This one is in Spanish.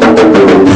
Gracias.